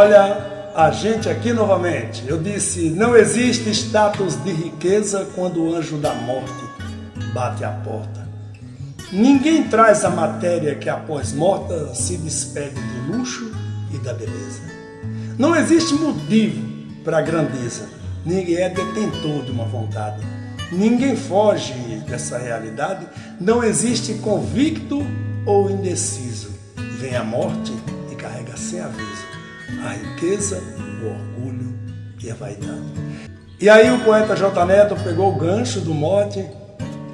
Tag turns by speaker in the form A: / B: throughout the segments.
A: Olha a gente aqui novamente. Eu disse, não existe status de riqueza quando o anjo da morte bate a porta. Ninguém traz a matéria que após morta se despede do luxo e da beleza. Não existe motivo para a grandeza. Ninguém é detentor de uma vontade. Ninguém foge dessa realidade. Não existe convicto ou indeciso. Vem a morte e carrega sem aviso a riqueza, o orgulho e a vaidade. E aí o poeta J. Neto pegou o gancho do mote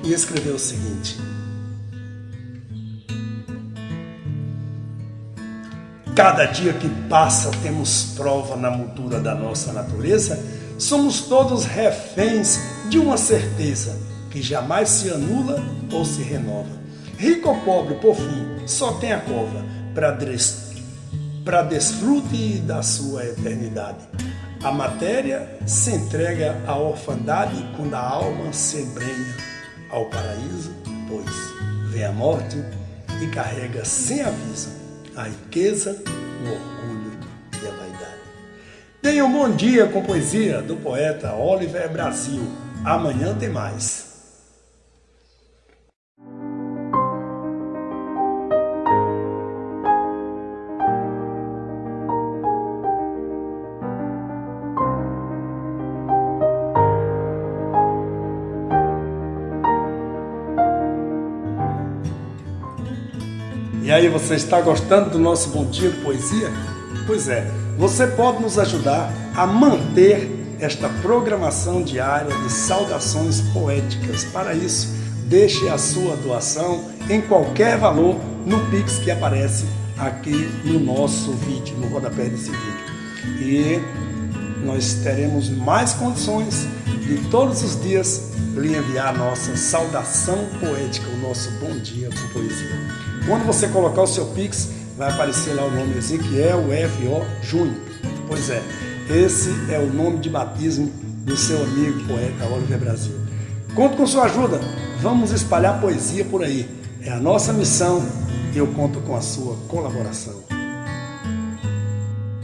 A: e escreveu o seguinte. Cada dia que passa temos prova na moldura da nossa natureza, somos todos reféns de uma certeza que jamais se anula ou se renova. Rico ou pobre, por fim, só tem a cova para para desfrute da sua eternidade. A matéria se entrega à orfandade quando a alma se embrenha ao paraíso, pois vem a morte e carrega sem aviso a riqueza, o orgulho e a vaidade. Tenha um bom dia com poesia do poeta Oliver Brasil. Amanhã tem mais. E aí, você está gostando do nosso Bom Dia Poesia? Pois é, você pode nos ajudar a manter esta programação diária de saudações poéticas. Para isso, deixe a sua doação em qualquer valor no Pix que aparece aqui no nosso vídeo, no rodapé desse vídeo. E nós teremos mais condições de todos os dias lhe enviar a nossa saudação poética, o nosso bom dia com poesia. Quando você colocar o seu Pix, vai aparecer lá o nome Ezequiel F.O. Júnior. Pois é, esse é o nome de batismo do seu amigo poeta Oliver Brasil. Conto com sua ajuda, vamos espalhar poesia por aí. É a nossa missão e eu conto com a sua colaboração.